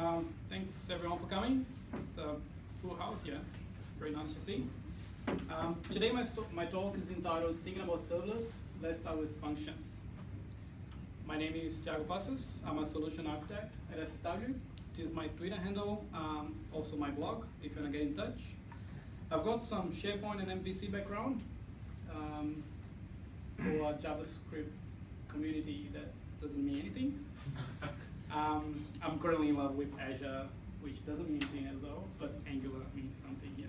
Um, thanks everyone for coming. It's a full house here. Very nice to see. Um, today my, my talk is entitled Thinking About Serverless. Let's start with functions. My name is Thiago Passos. I'm a solution architect at SSW. It is my Twitter handle, um, also my blog, if you want to get in touch. I've got some SharePoint and MVC background um, for a JavaScript community that doesn't mean anything. Um, I'm currently in love with Azure, which doesn't mean anything at all, but Angular means something here.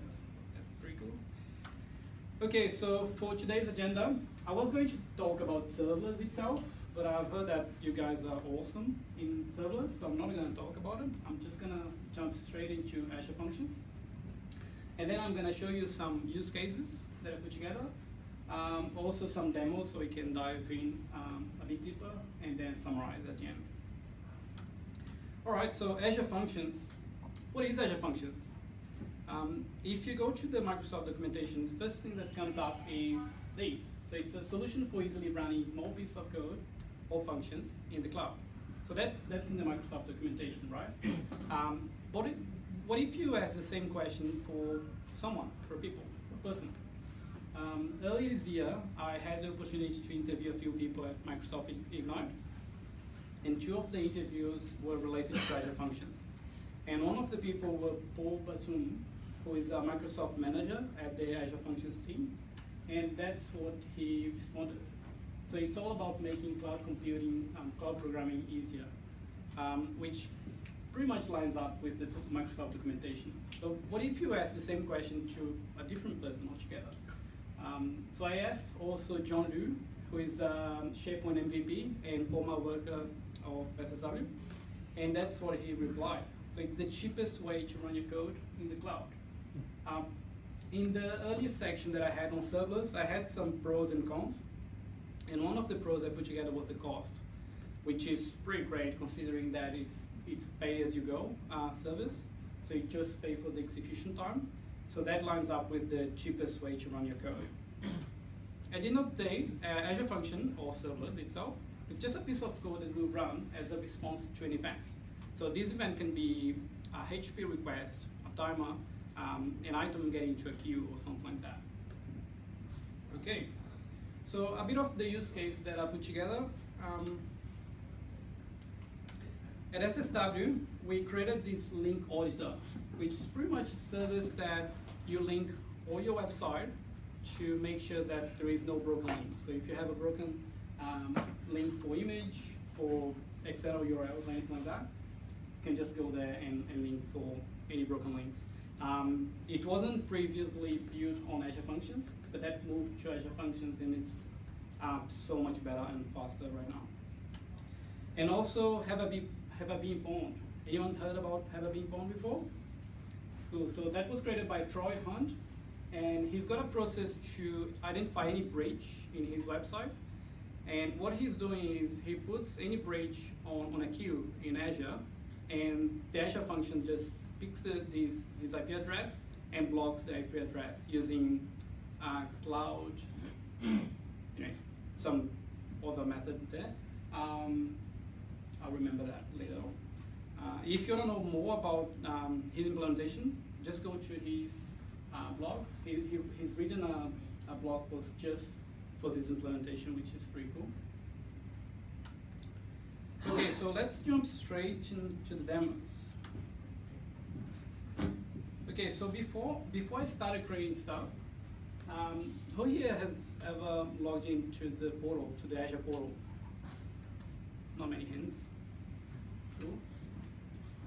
That's pretty cool. Okay, so for today's agenda, I was going to talk about serverless itself, but I've heard that you guys are awesome in serverless, so I'm not going to talk about it. I'm just going to jump straight into Azure Functions. And then I'm going to show you some use cases that I put together. Um, also some demos so we can dive in um, a bit deeper and then summarize at the end. All right, so Azure Functions. What is Azure Functions? Um, if you go to the Microsoft documentation, the first thing that comes up is this. So it's a solution for easily running small pieces of code or functions in the cloud. So that's, that's in the Microsoft documentation, right? Um, what, if, what if you ask the same question for someone, for people, for a person? Um, earlier this year, I had the opportunity to interview a few people at Microsoft Ignite, and two of the interviews were related to Azure Functions. And one of the people was Paul Batum, who is a Microsoft manager at the Azure Functions team, and that's what he responded. So it's all about making cloud computing, um, cloud programming easier, um, which pretty much lines up with the Microsoft documentation. So what if you ask the same question to a different person altogether? Um, so I asked also John Liu, who is a SharePoint MVP and former worker of SSW, and that's what he replied. So it's the cheapest way to run your code in the cloud. Um, in the earlier section that I had on serverless, I had some pros and cons, and one of the pros I put together was the cost, which is pretty great considering that it's it's pay-as-you-go uh, service, so you just pay for the execution time. So that lines up with the cheapest way to run your code. At the end of the day, uh, Azure Function, or serverless itself, it's just a piece of code that will run as a response to an event. So this event can be a HTTP request, a timer, um, an item getting to a queue, or something like that. Okay, so a bit of the use case that I put together. Um, at SSW, we created this link auditor, which is pretty much a service that you link all your website to make sure that there is no broken links. So if you have a broken um, link for image, for Excel URLs or anything like that, you can just go there and, and link for any broken links. Um, it wasn't previously built on Azure Functions, but that moved to Azure Functions and it's uh, so much better and faster right now. And also have a be Have I Been Pwned. Anyone heard about Have I Been Pwned before? Cool. So that was created by Troy Hunt, and he's got a process to identify any breach in his website. And what he's doing is he puts any bridge on, on a queue in Azure, and the Azure function just picks the, this, this IP address and blocks the IP address using uh, cloud, you know, some other method there. Um, I'll remember that later on. Uh, if you want to know more about um, his implementation, just go to his uh, blog. He, he, he's written a, a blog post just for this implementation, which is pretty cool. Okay, so let's jump straight into the demos. Okay, so before before I started creating stuff, um, who here has ever logged into the portal, to the Azure portal? Not many hands. Cool.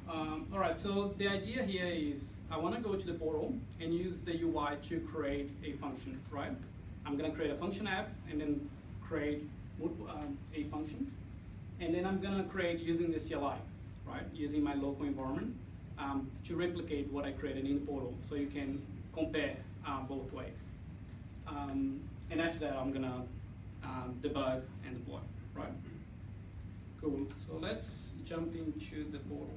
Um, all right, so the idea here is I want to go to the portal and use the UI to create a function, right? I'm going to create a function app and then create um, a function. And then I'm going to create using the CLI, right? Using my local environment um, to replicate what I created in the portal so you can compare uh, both ways. Um, and after that, I'm going to uh, debug and deploy, right? Cool. So let's jump into the portal.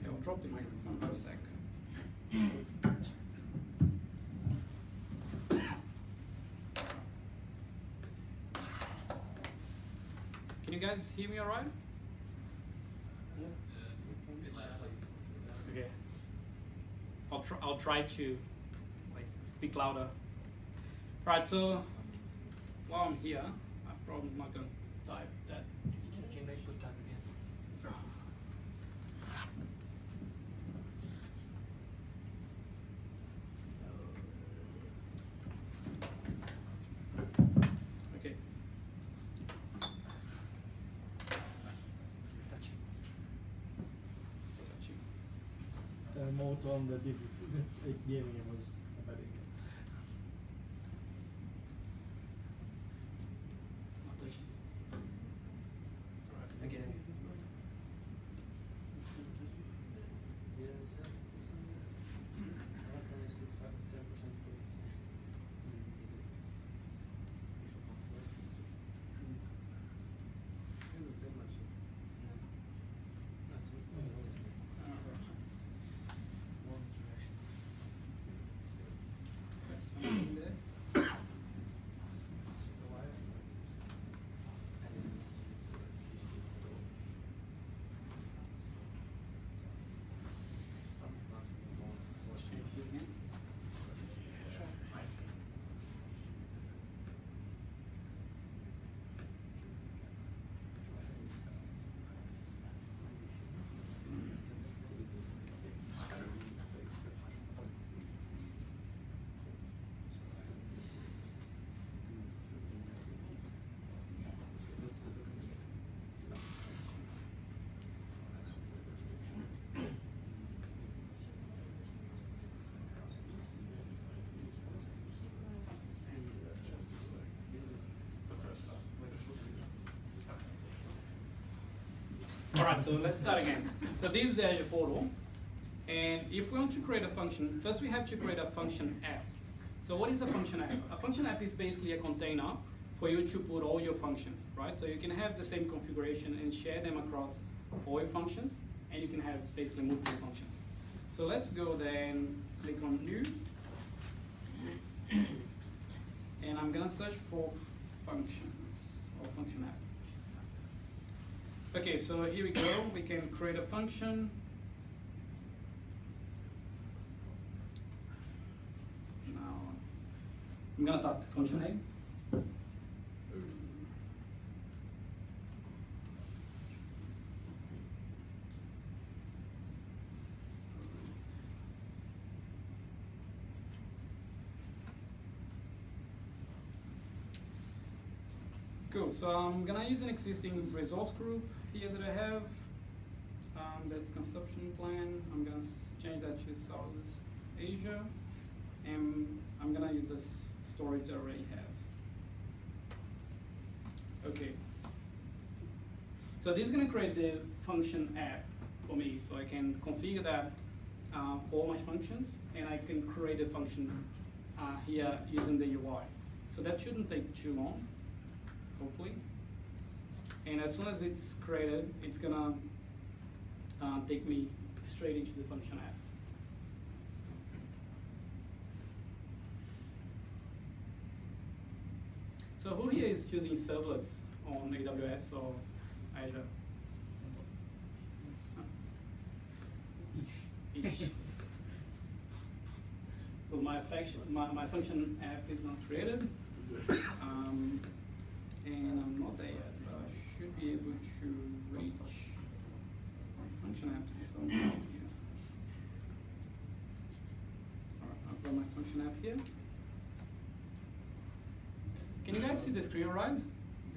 Okay, I'll drop the microphone for a sec. Can you guys hear me all right? Okay. I'll try. I'll try to like speak louder. Right. So while I'm here, I'm probably not gonna type that. Can they put that again? Okay. Touching. Touching. The diff- HDMI was very good. Not touching. Alright. Again. Something there. Change it again. All right, so let's start again. So this is your portal. And if we want to create a function, first we have to create a function app. So what is a function app? A function app is basically a container for you to put all your functions, right? So you can have the same configuration and share them across all your functions, and you can have basically multiple functions. So let's go then, click on new. And I'm gonna search for functions or function app. Okay, so here we go. We can create a function. Now, I'm gonna type the function name. Cool, so I'm gonna use an existing resource group here that I have. Um, that's consumption plan. I'm gonna change that to Southeast Asia. And I'm gonna use this storage that I already have. Okay. So this is gonna create the function app for me, so I can configure that uh, for my functions, and I can create a function uh, here using the UI. So that shouldn't take too long hopefully. And as soon as it's created, it's gonna uh, take me straight into the function app. So who here is using serverless on AWS or Azure? Ish. So my function, my, my function app is not created. Um, and I'm not there yet, but I should be able to reach my function apps somehow here. Alright, I've got my function app here. Can you guys see the screen right?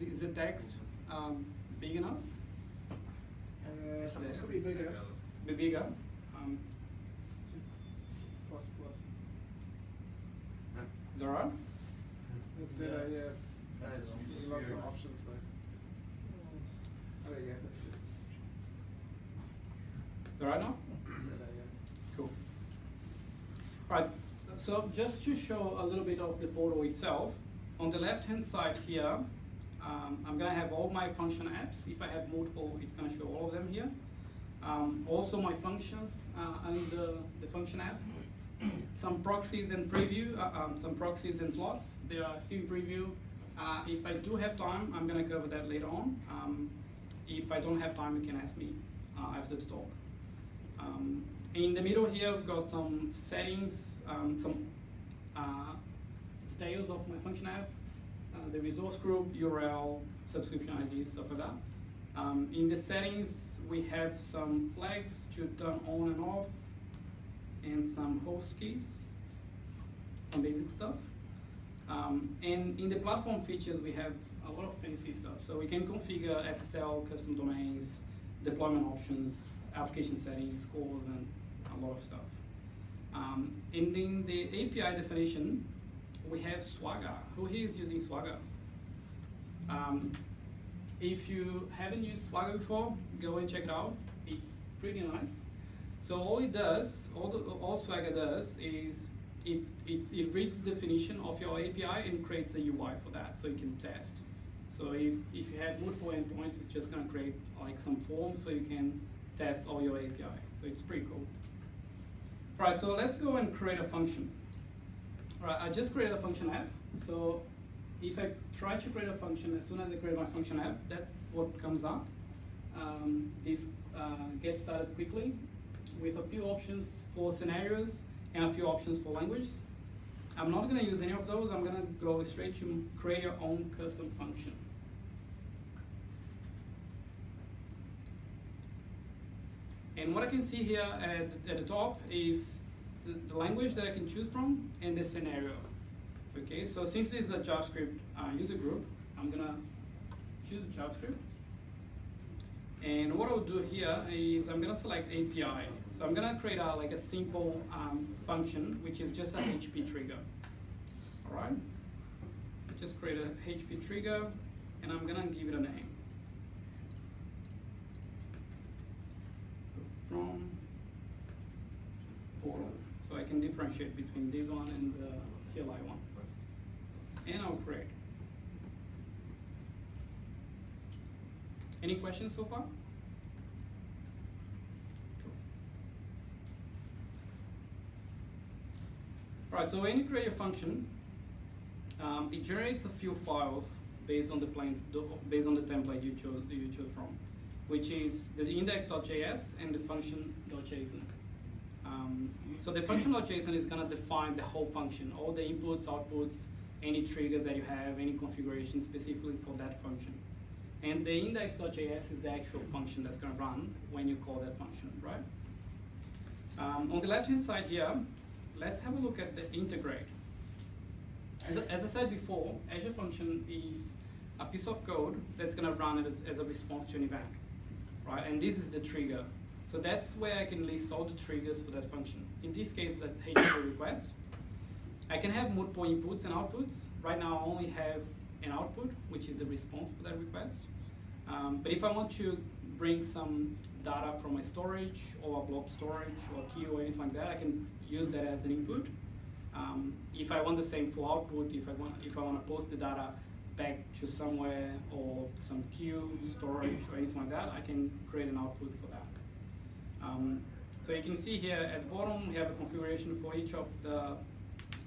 Is the text um, big enough? Uh, it could be bigger. Be bigger? Um, Plus, plus. is that right? That's better, Yes. yeah. Of options there. Yeah, that's good. All right now? Cool. Right, so just to show a little bit of the portal itself, on the left-hand side here, um, I'm gonna have all my function apps. If I have multiple, it's gonna show all of them here. Um, also my functions uh, and the, function app. Some proxies and preview, uh, um, some proxies and slots. They are still preview. Uh, if I do have time, I'm gonna cover that later on. Um, if I don't have time, you can ask me uh, after the talk. Um, in the middle here, we've got some settings, um, some uh, details of my function app, uh, the resource group, URL, subscription ID, stuff like that. Um, in the settings, we have some flags to turn on and off, and some host keys, some basic stuff. Um, and in the platform features, we have a lot of fancy stuff. So we can configure SSL, custom domains, deployment options, application settings, CORS, and a lot of stuff. Um, and in the API definition, we have Swagger. Who here is using Swagger? Um, if you haven't used Swagger before, go and check it out. It's pretty nice. So all it does, all, the, all Swagger does is it, it, it reads the definition of your API and creates a UI for that so you can test. So if, if you have multiple endpoints, it's just gonna create like some forms so you can test all your API. So it's pretty cool. All right, so let's go and create a function. Right, I just created a function app. So if I try to create a function, as soon as I create my function app, that's what comes up. Um, this uh, gets started quickly with a few options for scenarios and a few options for language. I'm not gonna use any of those. I'm gonna go straight to create your own custom function. And what I can see here at, at the top is the, the, language that I can choose from and the scenario. Okay, so since this is a JavaScript uh, user group, I'm gonna choose JavaScript. And what I'll do here is I'm gonna select API. So I'm gonna create a, like a simple um, function, which is just an HTTP trigger. All right, just create a HTTP trigger, and I'm gonna give it a name. from portal. So I can differentiate between this one and the CLI one. And I'll create. Any questions so far? Cool. Right, so when you create a function, um, it generates a few files based on the based on the template you chose you chose from which is the index.js and the function.json. Um, so the function.json is going to define the whole function, all the inputs, outputs, any trigger that you have, any configuration specifically for that function. And the index.js is the actual function that's going to run when you call that function, right? Um, on the left-hand side here, let's have a look at the integrate. As, as I said before, Azure Function is a piece of code that's going to run as, as a response to an event right? And this is the trigger. So that's where I can list all the triggers for that function. In this case, that HTTP request. I can have multiple inputs and outputs. Right now, I only have an output, which is the response for that request. Um, but if I want to bring some data from my storage or a blob storage or queue or anything like that, I can use that as an input. Um, if I want the same for output, if I want if I want to post the data back to somewhere or some queue, storage, or anything like that, I can create an output for that. Um, so you can see here at the bottom, we have a configuration for each of the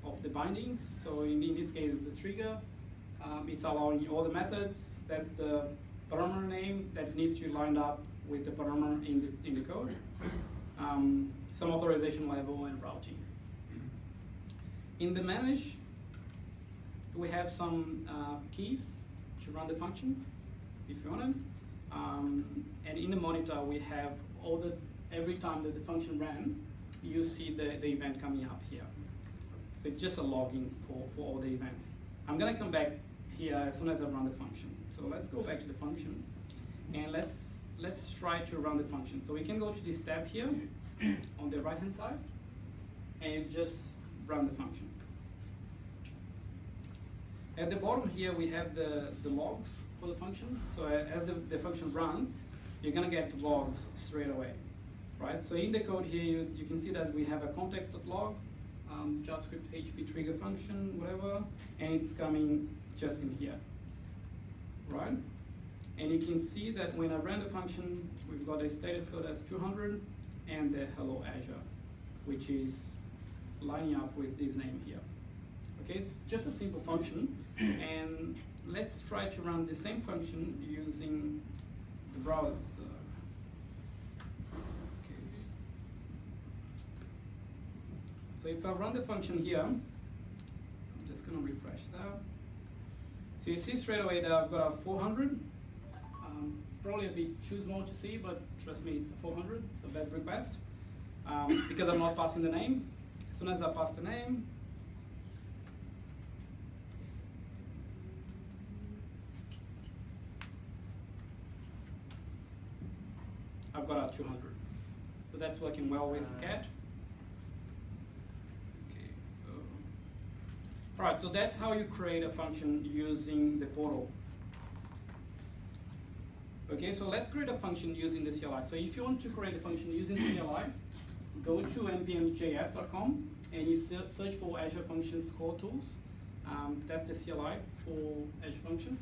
of the bindings. So in, in this case, the trigger, um, it's allowing all the methods. That's the parameter name that needs to line up with the parameter in the, in the code. Um, some authorization level and routing. In the manage, we have some uh, keys to run the function, if you want them. Um, and in the monitor, we have all the, every time that the function ran, you see the, the event coming up here. So it's just a logging for, for all the events. I'm gonna come back here as soon as I run the function. So let's go back to the function and let's, let's try to run the function. So we can go to this tab here on the right hand side and just run the function. At the bottom here, we have the, the logs for the function. So as the, the function runs, you're gonna get the logs straight away, right? So in the code here, you, you can see that we have a context.log, um, JavaScript HTTP trigger function, whatever, and it's coming just in here, right? And you can see that when I run the function, we've got a status code as 200 and the hello Azure, which is lining up with this name here. Okay, it's just a simple function. And let's try to run the same function using the browser. Okay. So if I run the function here, I'm just gonna refresh that. So you see straight away that I've got a 400. Um, it's probably a bit too small to see, but trust me, it's a 400. It's a bad request um, because I'm not passing the name. As soon as I pass the name, I've got a 200. So that's working well with cat. Okay, so all right. So that's how you create a function using the portal. Okay, so let's create a function using the CLI. So if you want to create a function using the CLI, go to npmjs.com and you search for Azure Functions Core Tools. Um, that's the CLI for Azure Functions.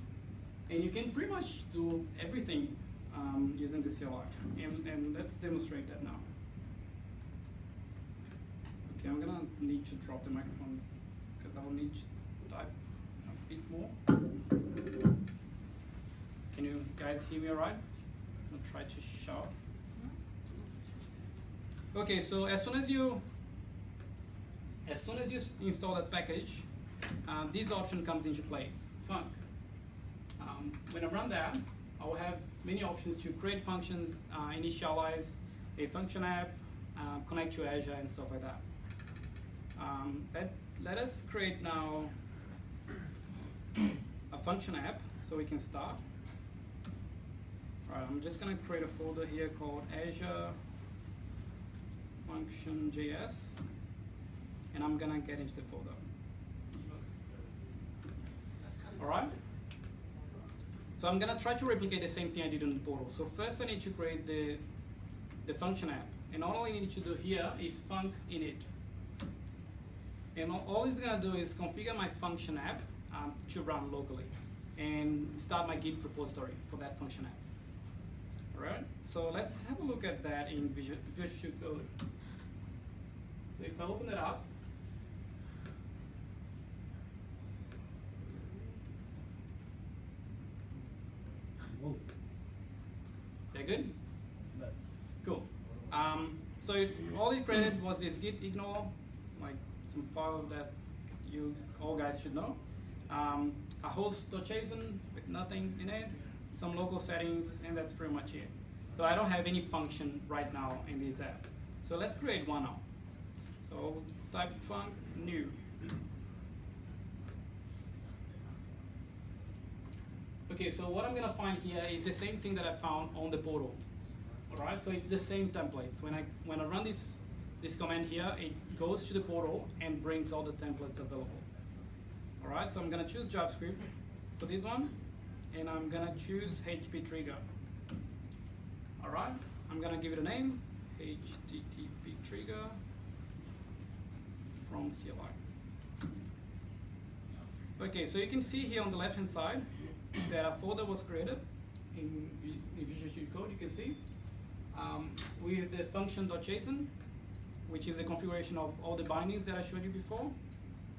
And you can pretty much do everything um, using the CLI. And, and let's demonstrate that now. Okay, I'm gonna need to drop the microphone because I will need to type a bit more. Can you guys hear me alright? I'll try to shout. Okay, so as soon as you as soon as you install that package, uh, this option comes into place. Func. Um, when I run that, I will have many options to create functions, uh, initialize a function app, uh, connect to Azure, and stuff like that. Um, let, let us create now a function app so we can start. Alright, I'm just gonna create a folder here called Azure Function JS, and I'm gonna get into the folder. Alright? So I'm gonna try to replicate the same thing I did on the portal. So first I need to create the, the function app. And all I need to do here is func init. And all, all it's gonna do is configure my function app um, to run locally and start my Git repository for that function app. Alright, so let's have a look at that in Visual, Visual Code. So if I open it up, Whoa. they're good? Cool. Um, so it, all it created was this git ignore, like some file that you all guys should know. Um, a host.json with nothing in it, some local settings, and that's pretty much it. So I don't have any function right now in this app. So let's create one now. So type func new. Okay, so what I'm gonna find here is the same thing that I found on the portal. Alright, so it's the same templates. When I when I run this this command here, it goes to the portal and brings all the templates available. Alright, so I'm gonna choose JavaScript for this one, and I'm gonna choose HTTP trigger. Alright, I'm gonna give it a name, HTTP trigger from CLI. Okay, so you can see here on the left hand side that a folder was created in, in Visual Studio Code, you can see, um, with the function.json, which is the configuration of all the bindings that I showed you before,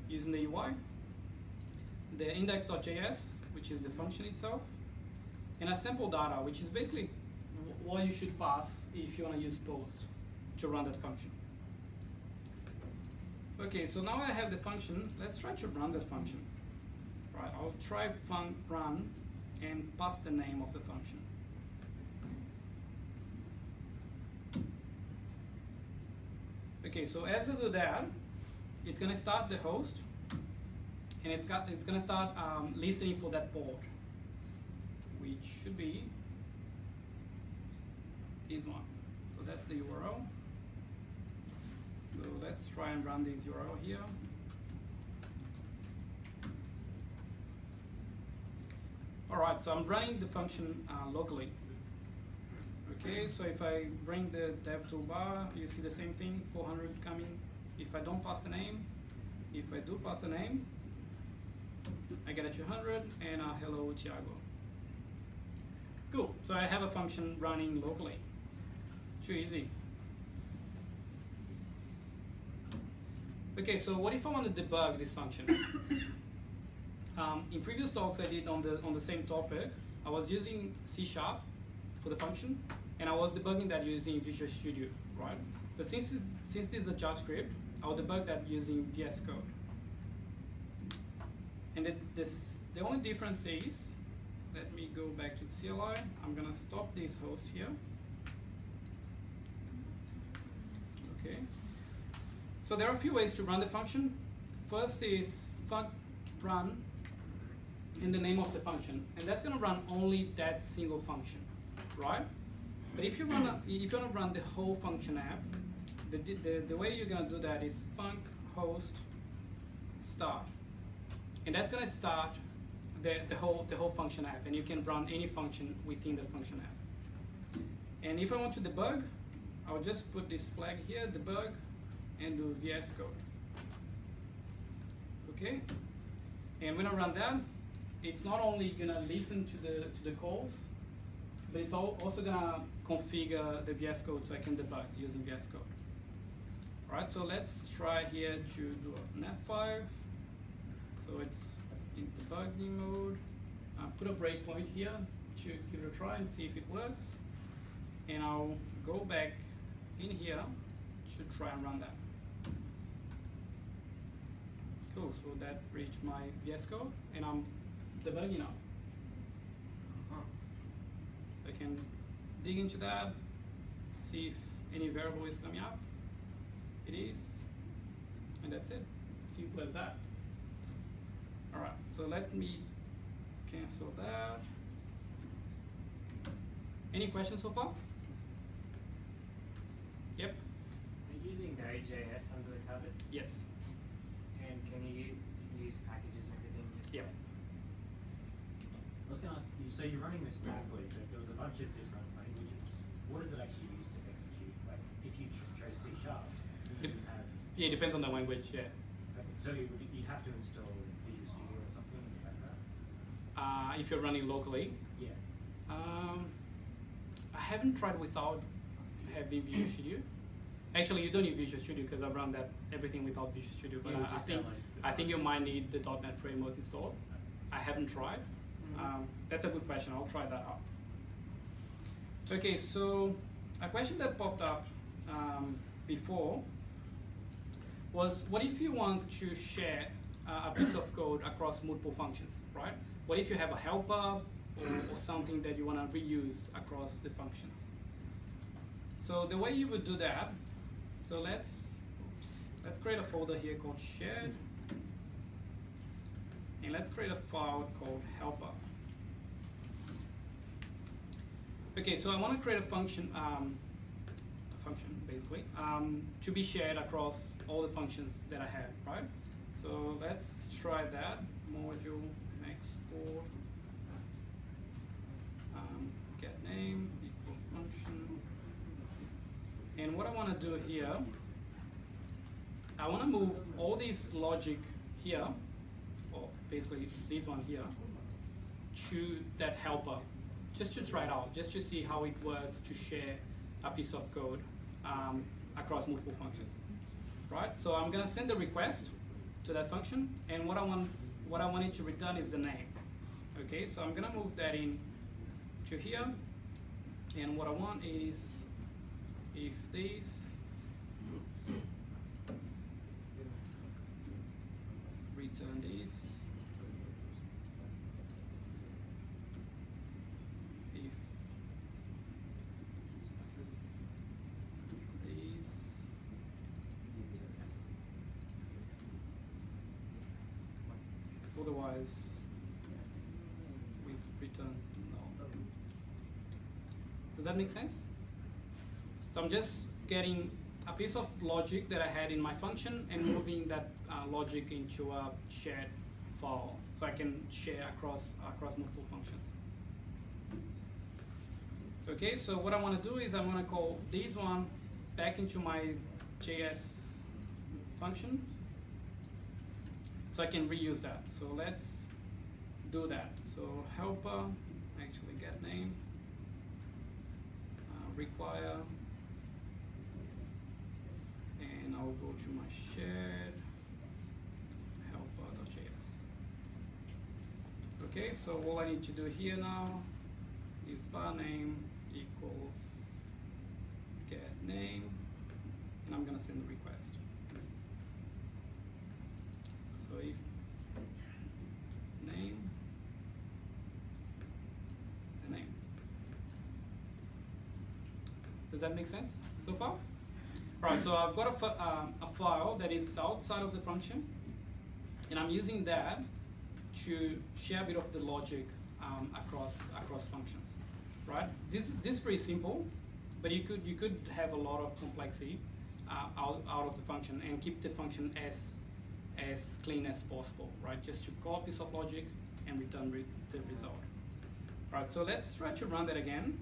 using the UI, the index.js, which is the function itself, and a sample data, which is basically what you should pass if you want to use post to run that function. Okay, so now I have the function. Let's try to run that function. Right, I'll try func run and pass the name of the function. Okay, so as I do that, it's gonna start the host, and it's got it's gonna start um, listening for that port, which should be this one. So that's the URL. So let's try and run this URL here. Alright, so I'm running the function uh, locally. Okay, so if I bring the dev toolbar, you see the same thing, 400 coming. If I don't pass the name, if I do pass the name, I get a 200 and a hello Thiago. Cool, so I have a function running locally. Too easy. Okay, so what if I want to debug this function? um, in previous talks I did on the on the same topic, I was using C Sharp for the function, and I was debugging that using Visual Studio, right? But since it's, since this is a JavaScript, I'll debug that using VS Code. And it, this, the only difference is, let me go back to the CLI. I'm gonna stop this host here. Okay. So there are a few ways to run the function. First is run in the name of the function, and that's gonna run only that single function, right? But if you run, a, if you wanna run the whole function app, the, the, the way you're gonna do that is func host start, and that's gonna start the, the whole the whole function app, and you can run any function within the function app. And if I want to debug, I'll just put this flag here, debug, and do VS Code. Okay, and when I run that, it's not only gonna listen to the to the calls, but it's al- also gonna configure the VS Code so I can debug using VS Code. Alright, so let's try here to do an F5. So it's in debugging mode. Uh, put a breakpoint here to give it a try and see if it works. And I'll go back in here to try and run that. Cool, so that reached my VS Code and I'm debugging now. I can dig into that, see if any variable is coming up. It is, and that's it. Simple as that. Alright, so let me cancel that. Any questions so far? Yep, So using Node.js under the covers? yes, And can you use packages and everything yep. I was gonna ask you, so you're running this locally, but there was a bunch of different languages. What does it actually use to execute? Like, if you chose C sharp, you Dep- have, Yeah, it depends on the language, yeah. okay, so you you'd have to install Visual Studio or something in the background? Uh, if you're running locally, Yeah. Um, I haven't tried without having Visual Studio. Actually, you don't need Visual Studio because I've run that everything without Visual Studio. But I, I think I think you might need the .NET framework installed. I haven't tried. Um, that's a good question. I'll try that out. Okay, so a question that popped up um, before was what if you want to share uh, a piece of code across multiple functions, right? What if you have a helper or, or something that you want to reuse across the functions? So the way you would do that, so let's let's create a folder here called shared, and let's create a file called helper. Okay, so I want to create a function, um, a function basically, um, to be shared across all the functions that I have, right? So let's try that. Module export um, get name equal function. And what I want to do here, I want to move all this logic here, or basically this one here, to that helper, just to try it out, just to see how it works to share a piece of code um, across multiple functions, right? So I'm gonna send a request to that function, and what I want, what I want it to return is the name. Okay, so I'm gonna move that in to here, and what I want is if this return this if this we return no. Does that make sense? So I'm just getting a piece of logic that I had in my function and moving that uh, logic into a shared file so I can share across across multiple functions. Okay, so what I want to do is I'm going to call this one back into my JS function so I can reuse that. So let's do that. So helper, actually get name, uh, require, and I'll go to my shared helper.js. Okay, so all I need to do here now is var name equals get name, and I'm gonna send the request name, the name. Does that make sense so far? Right, so I've got a, um, a file that is outside of the function, and I'm using that to share a bit of the logic um, across across functions, right? This this is pretty simple, but you could you could have a lot of complexity uh, out out of the function and keep the function as as clean as possible, right? Just to call a piece of logic and return re- the result. Right, so let's try to run that again.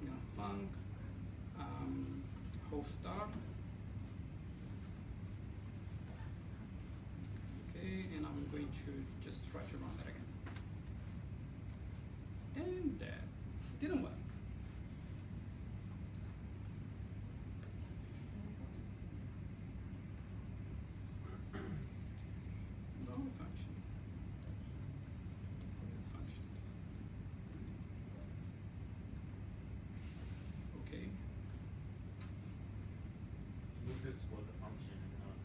I'm gonna func um, host start. Okay, and I'm going to just try to run that again. And that didn't work. Wrong function. Function. Okay. You need to export the function and not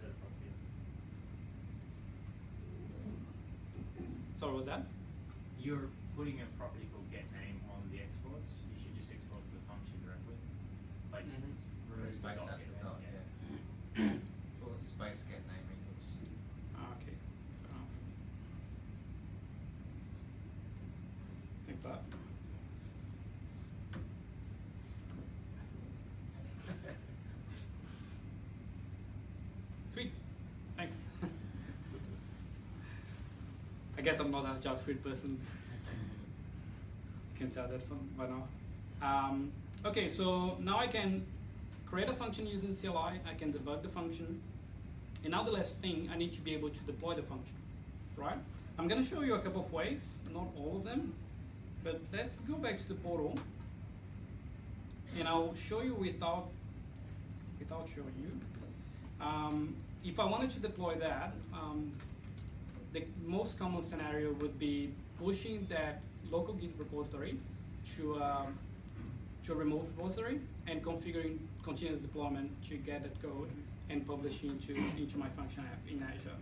set it up here. Sorry, was that? You're putting a property called get name on the exports. You should just export the function directly. Like Mhm. remove the Space dot after getName, dot, yeah. yeah. Or space get name equals. Ah, okay. Fair enough. Thanks for that. Sweet. Thanks. I guess I'm not a JavaScript person. You can tell that from by now. Um, okay, so now I can create a function using CLI. I can debug the function. And now the last thing, I need to be able to deploy the function, right? I'm gonna show you a couple of ways, not all of them, but let's go back to the portal. And I'll show you without, without showing you. Um, if I wanted to deploy that, um, the most common scenario would be pushing that local Git repository to, um, to a remote repository and configuring continuous deployment to get that code and publish into, into my function app in Azure.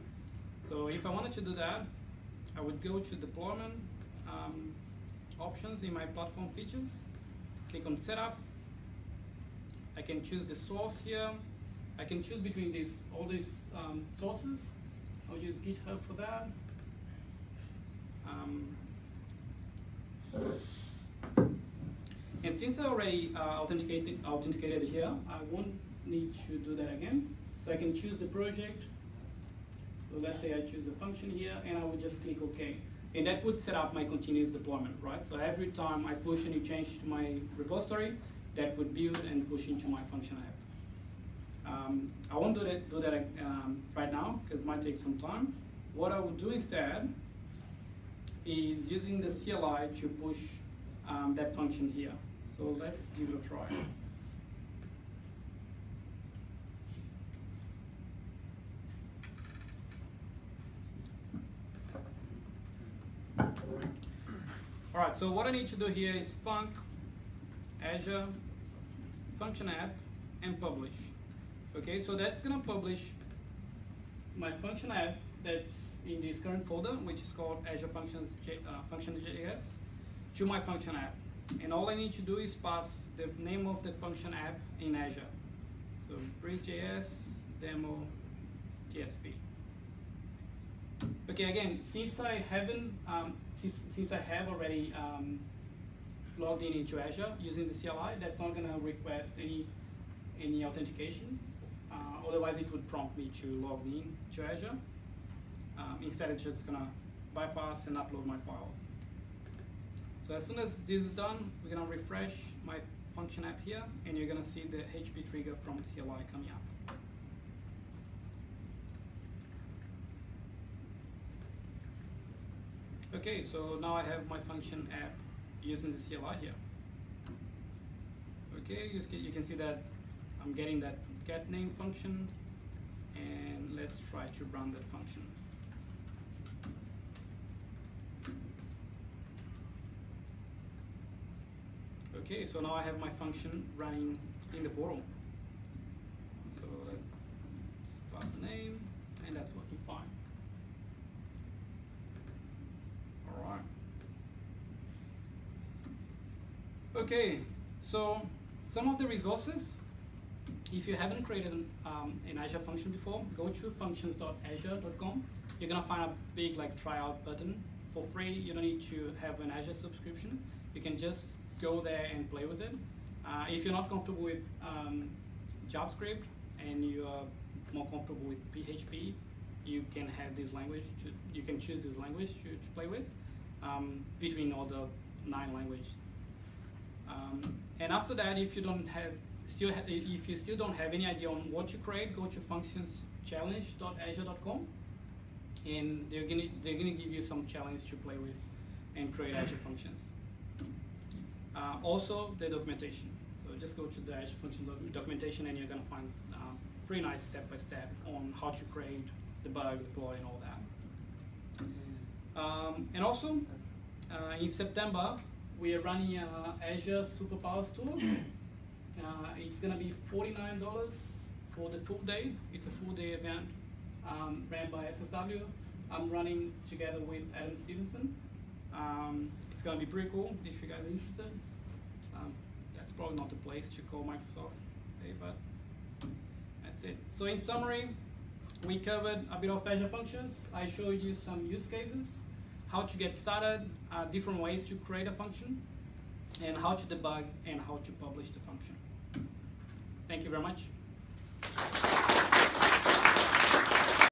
So if I wanted to do that, I would go to deployment um, options in my platform features, click on setup. I can choose the source here. I can choose between these all these um, sources. I'll use GitHub for that. Um, and since I already uh, authenticated, authenticated here, I won't need to do that again. So I can choose the project. So let's say I choose a function here, and I would just click OK. And that would set up my continuous deployment, right? So every time I push any change to my repository, that would build and push into my function app. Um, I won't do that, do that um, right now, because it might take some time. What I would do instead is using the CLI to push um, that function here. So let's give it a try. All right, so what I need to do here is func Azure function app and publish. Okay, so that's gonna publish my function app that's in this current folder, which is called Azure Functions J, uh, Function.js, to my function app. And all I need to do is pass the name of the function app in Azure. So Breeze.js demo TSP. Okay, again, since I haven't, um, since, since I have already um, logged in into Azure using the CLI, that's not gonna request any any authentication. Uh, otherwise, it would prompt me to log in to Azure. Um, instead, it's just gonna bypass and upload my files. So as soon as this is done, we're gonna refresh my function app here, and you're gonna see the HTTP trigger from CLI coming up. Okay, so now I have my function app using the CLI here. Okay, you, can- you can see that I'm getting that get name function, and let's try to run that function. Okay, so now I have my function running in the portal. So let's pass the name, and that's working fine. Alright. Okay, So some of the resources, if you haven't created an, um, an Azure function before, go to functions.azure.com. You're gonna find a big like tryout button for free. You don't need to have an Azure subscription. You can just go there and play with it. Uh, if you're not comfortable with um, JavaScript and you are more comfortable with PHP, you can have this language. To, you can choose this language to, to play with um, between all the nine languages. Um, and after that, if you don't have still ha- if you still don't have any idea on what to create, go to functionschallenge.azure.com, and they're gonna they're gonna give you some challenge to play with and create Azure functions. Uh, also, the documentation. So just go to the Azure Functions documentation, and you're gonna find um, pretty nice step by step on how to create, debug, deploy, and all that. Um, and also, uh, in September, we are running uh, Azure Superpowers Tour. Uh, it's gonna be $49 for the full day. It's a full day event um, ran by SSW. I'm running together with Adam Stephensen. Um, it's gonna be pretty cool if you guys are interested. Um, that's probably not the place to call Microsoft, hey, but that's it. So in summary, we covered a bit of Azure functions. I showed you some use cases, how to get started, uh, different ways to create a function, and how to debug and how to publish the function. Thank you very much.